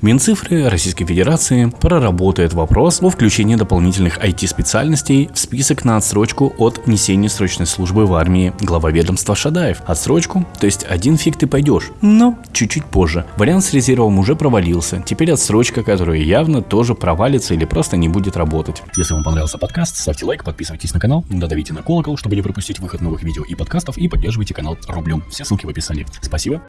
Минцифры Российской Федерации проработает вопрос о включении дополнительных IT-специальностей в список на отсрочку от внесения срочной службы в армии глава ведомства Шадаев. Отсрочку, то есть один фиг ты пойдешь, но чуть-чуть позже. Вариант с резервом уже провалился, теперь отсрочка, которая явно тоже провалится или просто не будет работать. Если вам понравился подкаст, ставьте лайк, подписывайтесь на канал, додавите на колокол, чтобы не пропустить выход новых видео и подкастов и поддерживайте канал рублем. Все ссылки в описании. Спасибо.